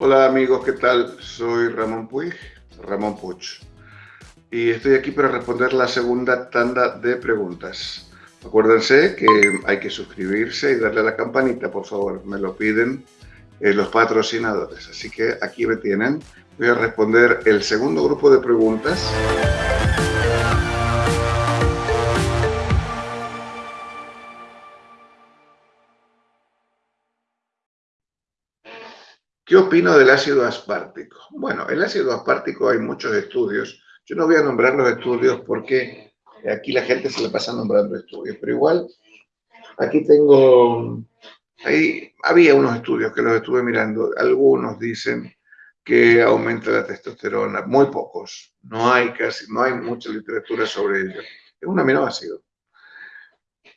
Hola amigos, ¿qué tal? Soy Ramón Puig, Ramón Puch, y estoy aquí para responder la segunda tanda de preguntas. Acuérdense que hay que suscribirse y darle a la campanita, por favor, me lo piden eh, los patrocinadores. Así que aquí me tienen. Voy a responder el segundo grupo de preguntas. ¿Qué opino del ácido aspartico? Bueno, el ácido aspartico hay muchos estudios. Yo no voy a nombrar los estudios porque aquí la gente se le pasa nombrando estudios, pero igual aquí tengo, ahí había unos estudios que los estuve mirando. Algunos dicen que aumenta la testosterona, muy pocos. No hay casi, no hay mucha literatura sobre ello. Es un aminoácido.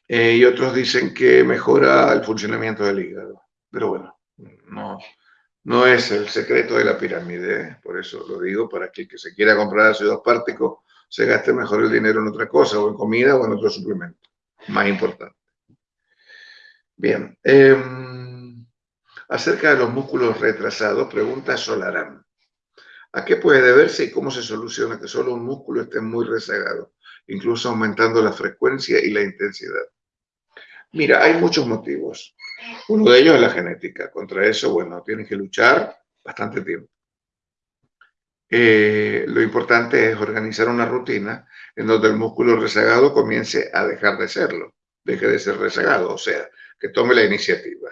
Eh, y otros dicen que mejora el funcionamiento del hígado. Pero bueno, no, no es el secreto de la pirámide, por eso lo digo, para que el que se quiera comprar ácido aspartico se gaste mejor el dinero en otra cosa, o en comida o en otro suplemento, más importante. Bien, em, acerca de los músculos retrasados, pregunta Solarán. ¿A qué puede deberse y cómo se soluciona que solo un músculo esté muy rezagado, incluso aumentando la frecuencia y la intensidad? Mira, hay muchos motivos. Uno de ellos es la genética. Contra eso, bueno, tienes que luchar bastante tiempo. Eh, lo importante es organizar una rutina en donde el músculo rezagado comience a dejar de serlo, deje de ser rezagado, o sea, que tome la iniciativa.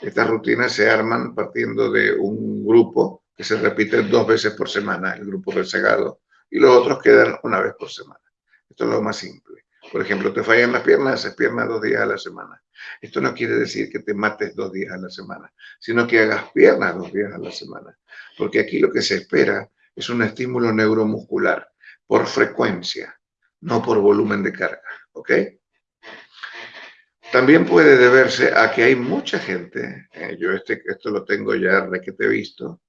Estas rutinas se arman partiendo de un grupo que se repite dos veces por semana, el grupo rezagado, y los otros quedan una vez por semana. Esto es lo más simple. Por ejemplo, te fallan las piernas, haces piernas dos días a la semana. Esto no quiere decir que te mates dos días a la semana, sino que hagas piernas dos días a la semana. Porque aquí lo que se espera es un estímulo neuromuscular por frecuencia, no por volumen de carga. ¿Ok? También puede deberse a que hay mucha gente, eh, yo este, esto lo tengo ya de que te he visto,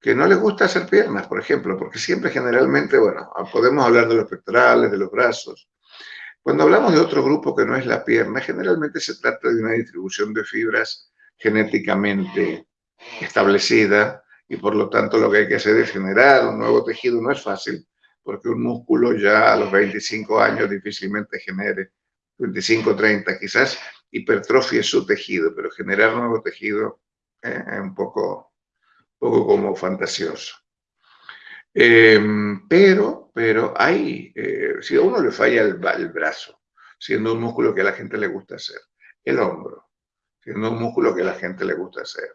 que no les gusta hacer piernas, por ejemplo, porque siempre generalmente, bueno, podemos hablar de los pectorales, de los brazos, cuando hablamos de otro grupo que no es la pierna, generalmente se trata de una distribución de fibras genéticamente establecida y por lo tanto lo que hay que hacer es generar un nuevo tejido. No es fácil porque un músculo ya a los 25 años difícilmente genere, 25, 30 quizás, hipertrofie su tejido, pero generar nuevo tejido eh, es un poco, poco como fantasioso. Em, pero, pero hay, eh, si a uno le falla el, brazo, siendo un músculo que a la gente le gusta hacer, el hombro, siendo un músculo que a la gente le gusta hacer,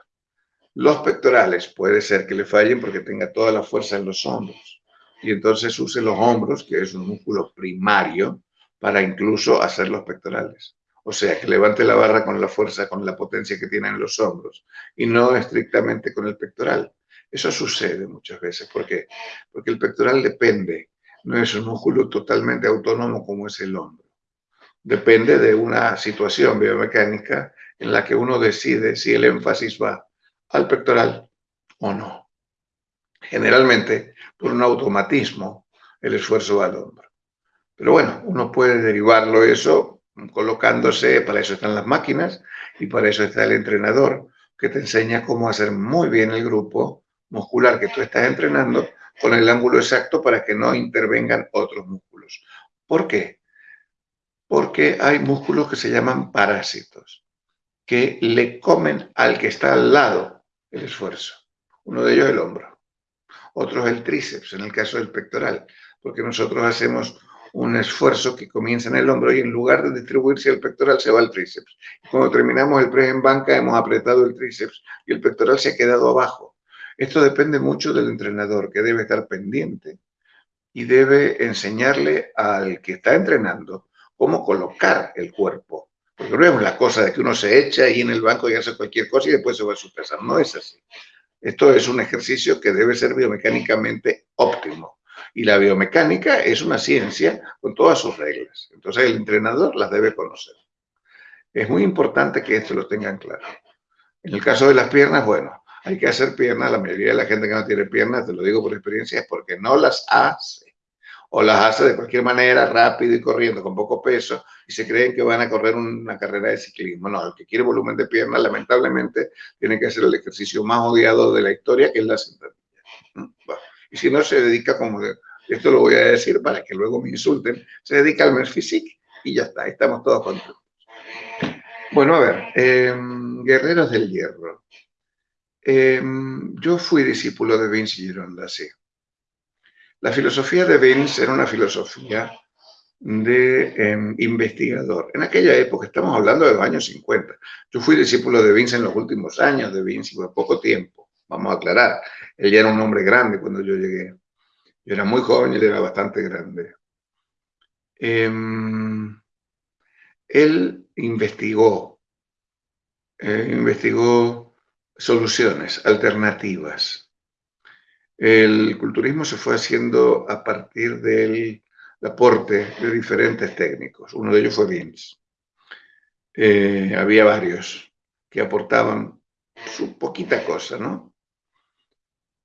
los pectorales puede ser que le fallen porque tenga toda la fuerza en los hombros y entonces use los hombros, que es un músculo primario, para incluso hacer los pectorales. O sea, que levante la barra con la fuerza, con la potencia que tiene en los hombros y no estrictamente con el pectoral. Eso sucede muchas veces. ¿Por qué? Porque el pectoral depende, no es un músculo totalmente autónomo como es el hombro. Depende de una situación biomecánica en la que uno decide si el énfasis va al pectoral o no. Generalmente, por un automatismo, el esfuerzo va al hombro. Pero bueno, uno puede derivarlo eso colocándose, para eso están las máquinas y para eso está el entrenador que te enseña cómo hacer muy bien el grupo muscular que tú estás entrenando con el ángulo exacto para que no intervengan otros músculos. ¿Por qué? Porque hay músculos que se llaman parásitos, que le comen al que está al lado el esfuerzo. Uno de ellos el hombro, otro el tríceps, en el caso del pectoral, porque nosotros hacemos un esfuerzo que comienza en el hombro y en lugar de distribuirse el pectoral se va al tríceps. Cuando terminamos el press en banca hemos apretado el tríceps y el pectoral se ha quedado abajo. Esto depende mucho del entrenador, que debe estar pendiente y debe enseñarle al que está entrenando cómo colocar el cuerpo. Porque no es la cosa de que uno se echa ahí en el banco y hace cualquier cosa y después se va a su casa. No es así. Esto es un ejercicio que debe ser biomecánicamente óptimo. Y la biomecánica es una ciencia con todas sus reglas. Entonces el entrenador las debe conocer. Es muy importante que esto lo tengan claro. En el caso de las piernas, bueno, hay que hacer piernas. La mayoría de la gente que no tiene piernas, te lo digo por experiencia, es porque no las hace. o las hace de cualquier manera, rápido y corriendo, con poco peso, y se creen que van a correr una carrera de ciclismo. No, el que quiere volumen de piernas, lamentablemente, tiene que hacer el ejercicio más odiado de la historia, que es la sentadilla. Y si no se dedica, como esto lo voy a decir para que luego me insulten, se dedica al mes physique y ya está, estamos todos contentos. Bueno, a ver, em, Guerreros del Hierro. Em, yo fui discípulo de Vince Gironda, sí. La filosofía de Vince era una filosofía de em, investigador. En aquella época, estamos hablando de los años 50. Yo fui discípulo de Vince en los últimos años de Vince, por poco tiempo, vamos a aclarar. Él ya era un hombre grande cuando yo llegué. Yo era muy joven y él era bastante grande. Em, él investigó, eh, investigó soluciones alternativas el culturismo se fue haciendo a partir del aporte de diferentes técnicos. Uno de ellos fue Vince. Eh, había varios que aportaban su poquita cosa, ¿no?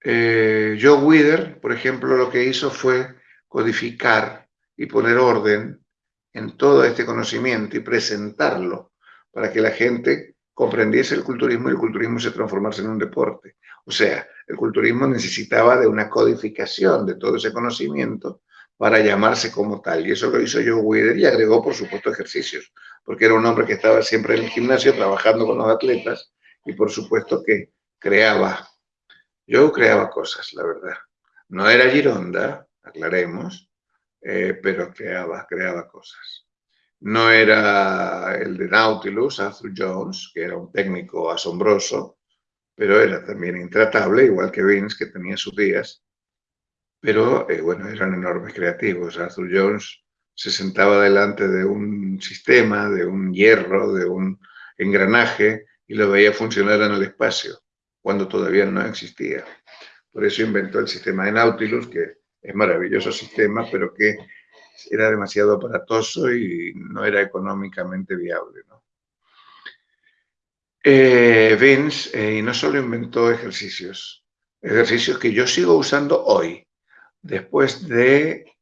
Eh, Joe Wither, por ejemplo, lo que hizo fue codificar y poner orden en todo este conocimiento y presentarlo para que la gente comprendiese el culturismo y el culturismo se transformase en un deporte. O sea, el culturismo necesitaba de una codificación de todo ese conocimiento para llamarse como tal. Y eso lo hizo Joe Weider y agregó, por supuesto, ejercicios, porque era un hombre que estaba siempre en el gimnasio trabajando con los atletas y, por supuesto, que creaba. Yo creaba cosas, la verdad. No era Gironda, aclaremos, eh, pero creaba, creaba cosas. No era el de Nautilus, Arthur Jones, que era un técnico asombroso, pero era también intratable, igual que Vince, que tenía sus días. Pero, eh, bueno, eran enormes creativos. Arthur Jones se sentaba delante de un sistema, de un hierro, de un engranaje, y lo veía funcionar en el espacio, cuando todavía no existía. Por eso inventó el sistema de Nautilus, que es maravilloso sistema, pero que era demasiado aparatoso y no era económicamente viable. ¿no? Eh, Vince eh, no solo inventó ejercicios, ejercicios que yo sigo usando hoy, después de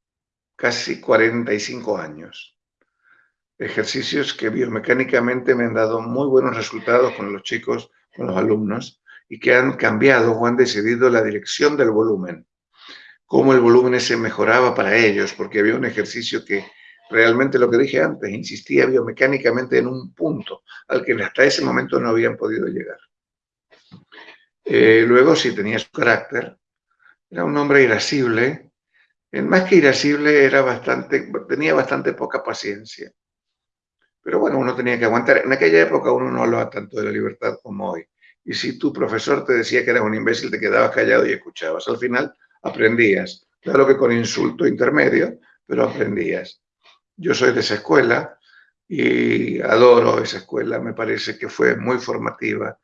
casi 45 años. Ejercicios que biomecánicamente me han dado muy buenos resultados con los chicos, con los alumnos, y que han cambiado o han decidido la dirección del volumen cómo el volumen se mejoraba para ellos, porque había un ejercicio que realmente lo que dije antes, insistía biomecánicamente en un punto al que hasta ese momento no habían podido llegar. Eh, luego sí tenía su carácter, era un hombre irascible, más que irascible era bastante, tenía bastante poca paciencia. Pero bueno, uno tenía que aguantar. En aquella época uno no hablaba tanto de la libertad como hoy. Y si tu profesor te decía que eras un imbécil, te quedabas callado y escuchabas. Al final aprendías. Claro que con insulto intermedio, pero aprendías. Yo soy de esa escuela y adoro esa escuela, me parece que fue muy formativa.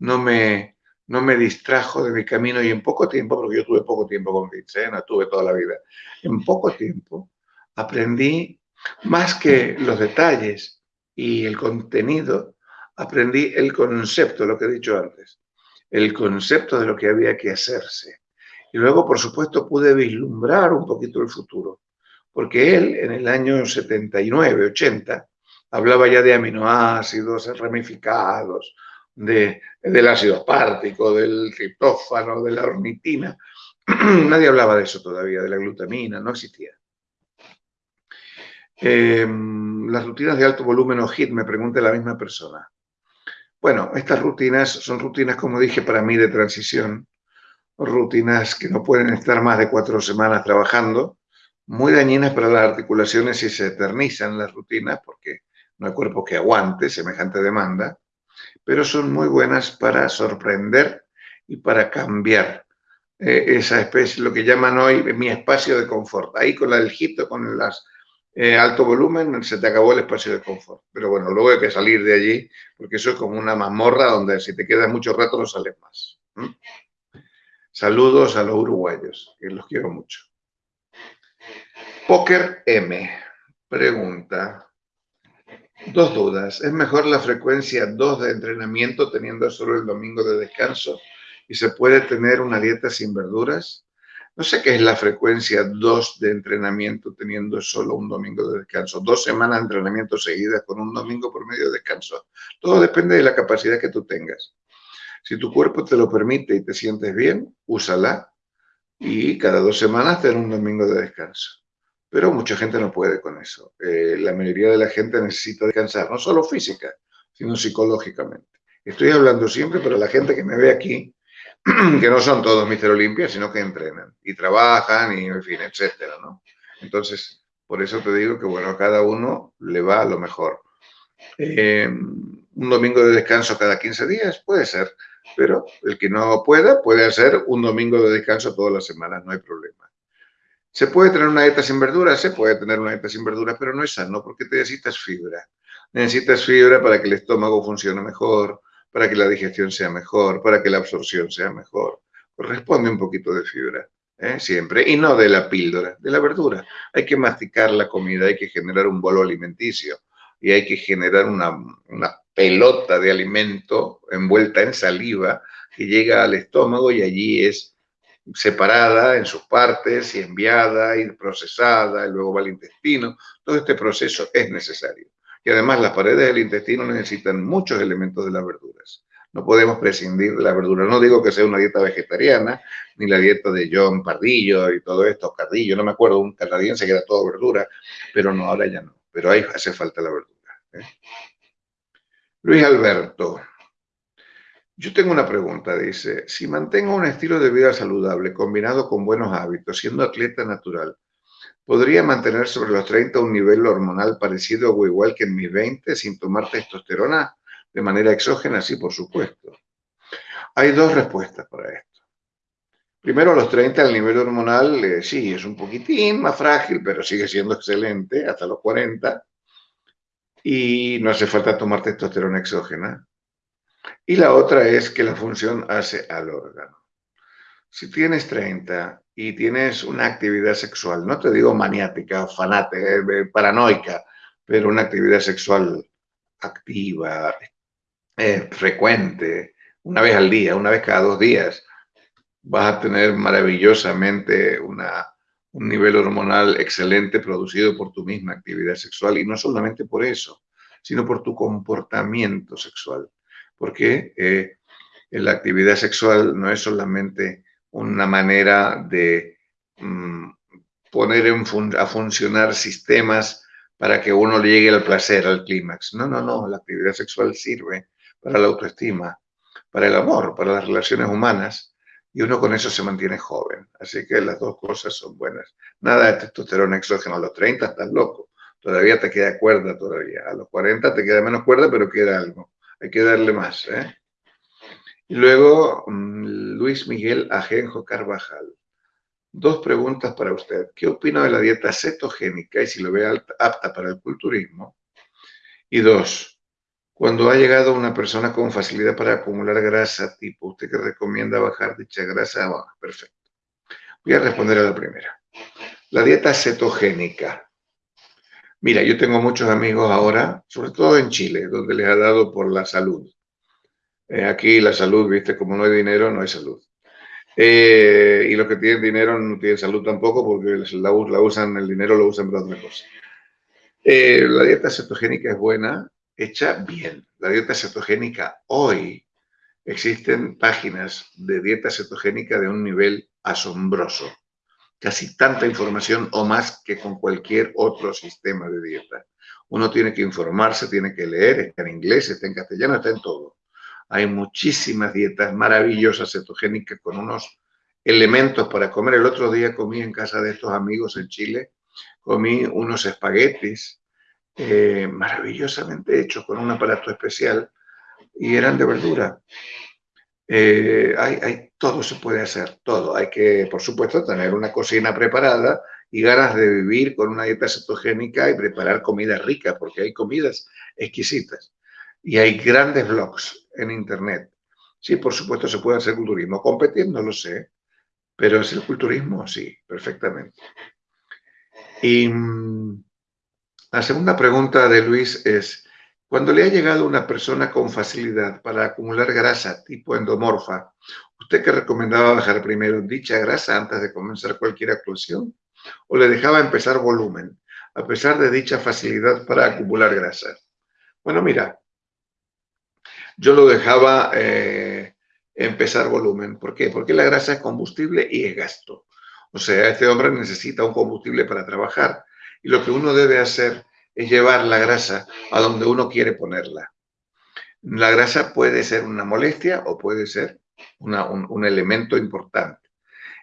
No me, no me distrajo de mi camino y en poco tiempo, porque yo tuve poco tiempo con no tuve toda la vida, en poco tiempo aprendí más que los detalles y el contenido, aprendí el concepto, lo que he dicho antes, el concepto de lo que había que hacerse. Y luego, por supuesto, pude vislumbrar un poquito el futuro, porque él en el año 79, 80, hablaba ya de aminoácidos ramificados, de, del ácido apártico, del triptófano, de la ornitina. Nadie hablaba de eso todavía, de la glutamina, no existía. Em, las rutinas de alto volumen o HIT, me pregunta la misma persona. Bueno, estas rutinas son rutinas, como dije, para mí de transición, rutinas que no pueden estar más de cuatro semanas trabajando, muy dañinas para las articulaciones si se eternizan las rutinas, porque no hay cuerpo que aguante semejante demanda, pero son muy buenas para sorprender y para cambiar eh, esa especie, lo que llaman hoy mi espacio de confort. Ahí con la del hito, con el eh, alto volumen, se te acabó el espacio de confort. Pero bueno, luego hay que salir de allí, porque eso es como una mazmorra donde si te quedas mucho rato no sales más. Saludos a los uruguayos, que los quiero mucho. Poker M pregunta, dos dudas. ¿Es mejor la frecuencia 2 de entrenamiento teniendo solo el domingo de descanso y se puede tener una dieta sin verduras? No sé qué es la frecuencia 2 de entrenamiento teniendo solo un domingo de descanso. Dos semanas de entrenamiento seguidas con un domingo por medio de descanso. Todo depende de la capacidad que tú tengas. Si tu cuerpo te lo permite y te sientes bien, úsala y cada dos semanas tener un domingo de descanso. Pero mucha gente no puede con eso. Eh, la mayoría de la gente necesita descansar, no solo física, sino psicológicamente. Estoy hablando siempre para la gente que me ve aquí, que no son todos Mister Olimpia, sino que entrenan y trabajan y, en fin, etcétera, ¿no? Entonces, por eso te digo que, bueno, a cada uno le va a lo mejor. Eh, un domingo de descanso cada 15 días puede ser, pero el que no pueda puede hacer un domingo de descanso todas las semanas, no hay problema. ¿Se puede tener una dieta sin verduras? Se puede tener una dieta sin verduras, pero no es sano porque te necesitas fibra. Necesitas fibra para que el estómago funcione mejor, para que la digestión sea mejor, para que la absorción sea mejor. Corresponde un poquito de fibra, ¿eh? siempre, y no de la píldora, de la verdura. Hay que masticar la comida, hay que generar un bolo alimenticio y hay que generar una, una pelota de alimento envuelta en saliva que llega al estómago y allí es separada en sus partes y enviada y procesada y luego va al intestino. Todo este proceso es necesario. Y además las paredes del intestino necesitan muchos elementos de las verduras. No podemos prescindir de la verdura. No digo que sea una dieta vegetariana, ni la dieta de John Pardillo y todo esto, Cardillo, no me acuerdo, un canadiense que era todo verdura, pero no, ahora ya no. Pero ahí hace falta la verdura. ¿eh? Luis Alberto. Yo tengo una pregunta, dice, si mantengo un estilo de vida saludable combinado con buenos hábitos, siendo atleta natural, ¿podría mantener sobre los 30 un nivel hormonal parecido o igual que en mis 20 sin tomar testosterona de manera exógena? Sí, por supuesto. Hay dos respuestas para esto. Primero, a los 30 el nivel hormonal eh, sí, es un poquitín más frágil, pero sigue siendo excelente hasta los 40 y no hace falta tomar testosterona exógena. Y la otra es que la función hace al órgano. Si tienes 30 y tienes una actividad sexual, no te digo maniática, fanática, eh, paranoica, pero una actividad sexual activa, eh, frecuente, una vez al día, una vez cada dos días, vas a tener maravillosamente una, un nivel hormonal excelente producido por tu misma actividad sexual y no solamente por eso, sino por tu comportamiento sexual porque eh, la actividad sexual no es solamente una manera de mm, poner a funcionar sistemas para que uno llegue al placer, al clímax. No, no, no, la actividad sexual sirve para la autoestima, para el amor, para las relaciones humanas, y uno con eso se mantiene joven. Así que las dos cosas son buenas. Nada de testosterona exógeno a los 30, estás loco. Todavía te queda cuerda todavía. A los 40 te queda menos cuerda, pero queda algo hay que darle más. ¿eh? Y luego, mm, Luis Miguel Ajenjo Carvajal. Dos preguntas para usted. ¿Qué opina de la dieta cetogénica y si lo ve apta para el culturismo? Y dos, cuando ha llegado una persona con facilidad para acumular grasa, tipo, ¿usted que recomienda bajar dicha grasa? perfecto. Voy a responder a la primera. La dieta cetogénica. Mira, yo tengo muchos amigos ahora, sobre todo en Chile, donde les ha dado por la salud. Eh, aquí la salud, viste, como no hay dinero, no hay salud. Eh, y los que tienen dinero no tienen salud tampoco porque la, usan, el dinero lo usan para otra cosa. Eh, la dieta cetogénica es buena, hecha bien. La dieta cetogénica hoy existen páginas de dieta cetogénica de un nivel asombroso casi tanta información o más que con cualquier otro sistema de dieta. Uno tiene que informarse, tiene que leer, está en inglés, está en castellano, está en todo. Hay muchísimas dietas maravillosas cetogénicas con unos elementos para comer. El otro día comí en casa de estos amigos en Chile, comí unos espaguetis eh, maravillosamente hechos con un aparato especial y eran de verdura. Eh, todo se puede hacer, todo. Hay que, por supuesto, tener una cocina preparada y ganas de vivir con una dieta cetogénica y preparar comida rica, porque hay comidas exquisitas. Y hay grandes blogs en Internet. Sí, por supuesto, se puede hacer culturismo. Competir, no lo sé, pero es el culturismo, sí, perfectamente. Y mm, la segunda pregunta de Luis es, cuando le ha llegado una persona con facilidad para acumular grasa tipo endomorfa ¿Usted qué recomendaba bajar primero dicha grasa antes de comenzar cualquier actuación? ¿O le dejaba empezar volumen, a pesar de dicha facilidad para acumular grasa? Bueno, mira, yo lo dejaba eh, empezar volumen. ¿Por qué? Porque la grasa es combustible y es gasto. O sea, este hombre necesita un combustible para trabajar. Y lo que uno debe hacer es llevar la grasa a donde uno quiere ponerla. La grasa puede ser una molestia o puede ser un, elemento importante.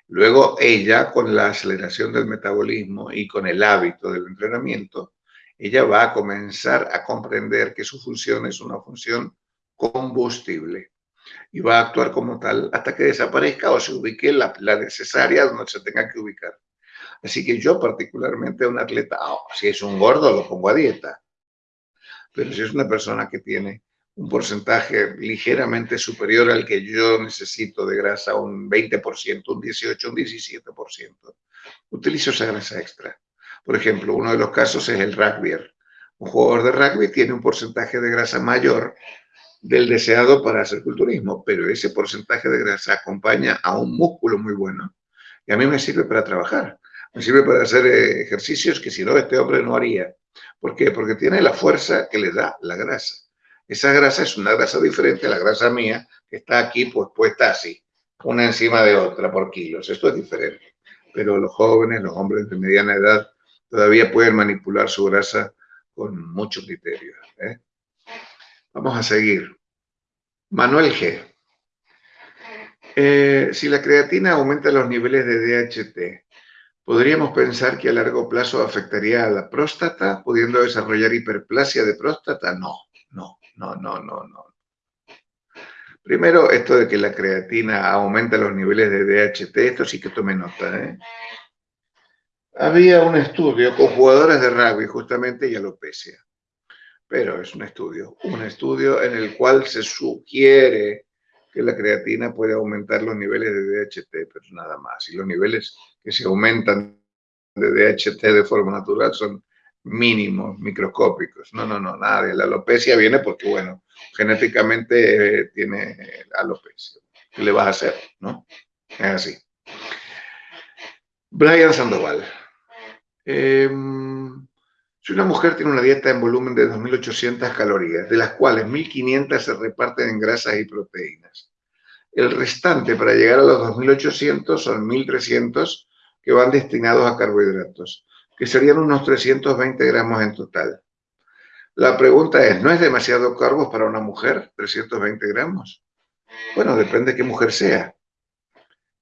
Luego ella, con la aceleración del metabolismo y con el hábito del entrenamiento, ella va a comenzar a comprender que su función es una función combustible y va a actuar como tal hasta que desaparezca o se ubique la, la necesaria donde se tenga que ubicar. Así que yo particularmente a un atleta, oh, si es un gordo lo pongo a dieta, pero si es una persona que tiene un porcentaje ligeramente superior al que yo necesito de grasa, un 20%, un 18%, un 17%, utilizo esa grasa extra. Por ejemplo, uno de los casos es el rugby. Un jugador de rugby tiene un porcentaje de grasa mayor del deseado para hacer culturismo, pero ese porcentaje de grasa acompaña a un músculo muy bueno y a mí me sirve para trabajar. Me sirve para hacer eh, ejercicios que si no este hombre no haría. ¿Por qué? Porque tiene la fuerza que le da la grasa. Esa grasa es una grasa diferente a la grasa mía, que está aquí pues puesta así, una encima de otra por kilos. Esto es diferente. Pero los jóvenes, los hombres de mediana edad, todavía pueden manipular su grasa con mucho criterio. ¿eh? Vamos a seguir. Manuel G. Eh, si la creatina aumenta los niveles de DHT, ¿Podríamos pensar que a largo plazo afectaría a la próstata, pudiendo desarrollar hiperplasia de próstata? No, no, no, no, no, no. Primero, esto de que la creatina aumenta los niveles de DHT, esto sí que tome nota. ¿eh? Había un estudio con jugadores de rugby, justamente, y alopecia. Pero es un estudio, un estudio en el cual se sugiere que la creatina puede aumentar los niveles de DHT, pero nada más. Y los niveles que se aumentan de DHT de forma natural son mínimos, microscópicos. No, no, no, nada. La alopecia viene porque, bueno, genéticamente eh, tiene alopecia. ¿Qué le vas a hacer? ¿No? Es así. Brian Sandoval. Em, si una mujer tiene una dieta en volumen de 2.800 calorías, de las cuales 1.500 se reparten en grasas y proteínas, el restante para llegar a los 2.800 son 1.300 que van destinados a carbohidratos, que serían unos 320 gramos en total. La pregunta es, ¿no es demasiado carbos para una mujer, 320 gramos? Bueno, depende de qué mujer sea.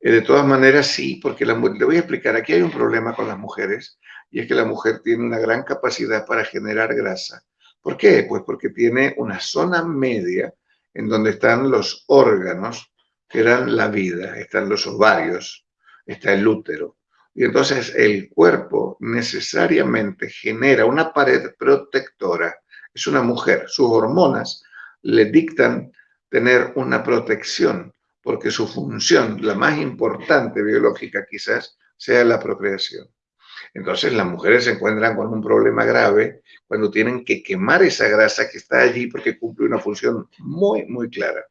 Eh, de todas maneras, sí, porque la, le voy a explicar, aquí hay un problema con las mujeres, y es que la mujer tiene una gran capacidad para generar grasa. ¿Por qué? Pues porque tiene una zona media en donde están los órganos que dan la vida, están los ovarios, está el útero. Y entonces el cuerpo necesariamente genera una pared protectora. Es una mujer, sus hormonas le dictan tener una protección, porque su función, la más importante biológica quizás, sea la procreación. Entonces las mujeres se encuentran con un problema grave cuando tienen que quemar esa grasa que está allí porque cumple una función muy, muy clara.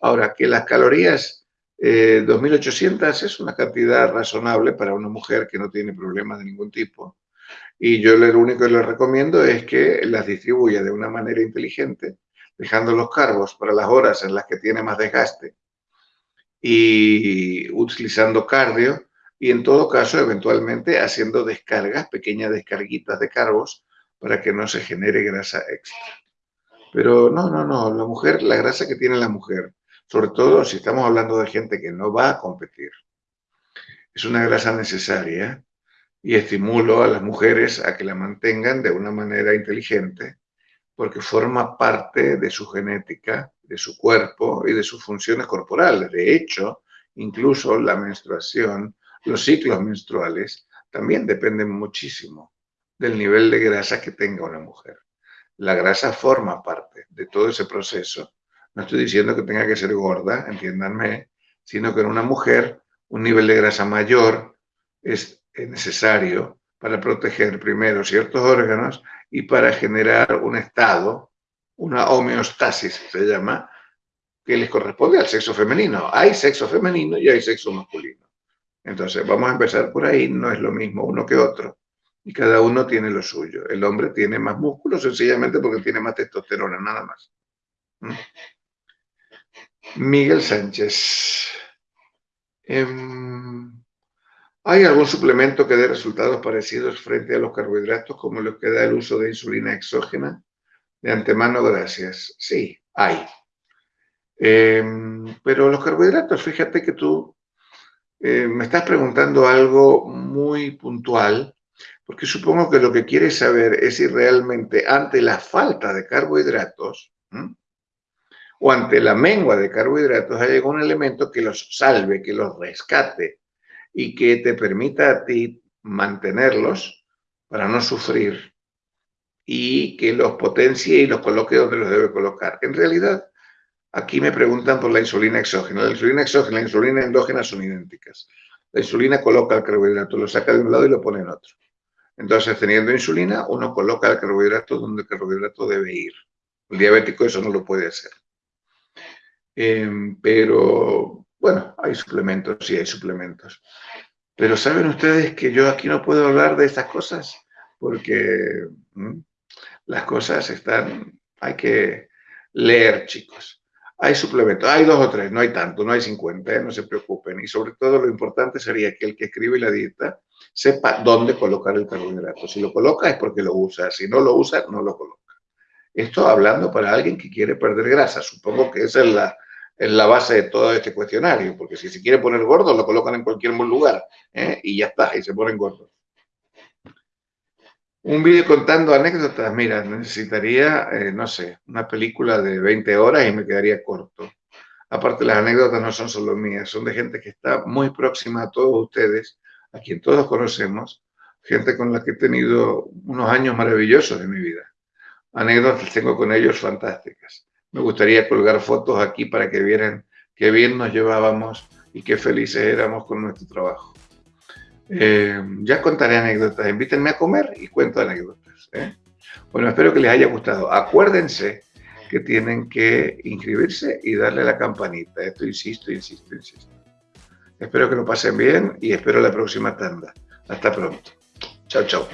Ahora, que las calorías 2.800 eh, es una cantidad razonable para una mujer que no tiene problemas de ningún tipo. Y yo lo único que le recomiendo es que las distribuya de una manera inteligente, dejando los carbos para las horas en las que tiene más desgaste y utilizando cardio y en todo caso eventualmente haciendo descargas, pequeñas descarguitas de carbos para que no se genere grasa extra. Pero no, no, no, la mujer, la grasa que tiene la mujer sobre todo si estamos hablando de gente que no va a competir. Es una grasa necesaria y estimulo a las mujeres a que la mantengan de una manera inteligente porque forma parte de su genética, de su cuerpo y de sus funciones corporales. De hecho, incluso la menstruación, los ciclos menstruales, también dependen muchísimo del nivel de grasa que tenga una mujer. La grasa forma parte de todo ese proceso no estoy diciendo que tenga que ser gorda, entiéndanme, sino que en una mujer un nivel de grasa mayor es necesario para proteger primero ciertos órganos y para generar un estado, una homeostasis se llama, que les corresponde al sexo femenino. Hay sexo femenino y hay sexo masculino. Entonces, vamos a empezar por ahí, no es lo mismo uno que otro. Y cada uno tiene lo suyo. El hombre tiene más músculo sencillamente porque tiene más testosterona, nada más. ¿Mm? Miguel Sánchez. Em, ¿Hay algún suplemento que dé resultados parecidos frente a los carbohidratos como los que da el uso de insulina exógena? De antemano, gracias. Sí, hay. Em, pero los carbohidratos, fíjate que tú eh, me estás preguntando algo muy puntual, porque supongo que lo que quieres saber es si realmente ante la falta de carbohidratos o ante la mengua de carbohidratos hay algún elemento que los salve, que los rescate y que te permita a ti mantenerlos para no sufrir y que los potencie y los coloque donde los debe colocar. En realidad, Aquí me preguntan por la insulina exógena. La insulina exógena y la insulina endógena son idénticas. La insulina coloca el carbohidrato, lo saca de un lado y lo pone en otro. Entonces, teniendo insulina, uno coloca el carbohidrato donde el carbohidrato debe ir. El diabético eso no lo puede hacer. Em, pero, bueno, hay suplementos, sí hay suplementos. Pero ¿saben ustedes que yo aquí no puedo hablar de estas cosas? Porque las cosas están, hay que leer, chicos. Hay suplementos, hay dos o tres, no hay tanto, no hay 50, ¿eh? no se preocupen. Y sobre todo lo importante sería que el que escribe la dieta sepa dónde colocar el carbohidrato. Si lo coloca es porque lo usa, si no lo usa, no lo coloca. Esto hablando para alguien que quiere perder grasa. Supongo que esa es la, es la base de todo este cuestionario, porque si se quiere poner gordo, lo colocan en cualquier lugar ¿eh? y ya está, y se ponen gordos. Un vídeo contando anécdotas, mira, necesitaría, eh, no sé, una película de 20 horas y me quedaría corto. Aparte, las anécdotas no son solo mías, son de gente que está muy próxima a todos ustedes, a quien todos conocemos, gente con la que he tenido unos años maravillosos de mi vida. Anécdotas tengo con ellos fantásticas. Me gustaría colgar fotos aquí para que vieran qué bien nos llevábamos y qué felices éramos con nuestro trabajo. Eh, ya contaré anécdotas, invítenme a comer y cuento anécdotas. ¿eh? Bueno, espero que les haya gustado. Acuérdense que tienen que inscribirse y darle la campanita. Esto insisto, insisto, insisto. Espero que lo pasen bien y espero la próxima tanda. Hasta pronto. Chao, chao.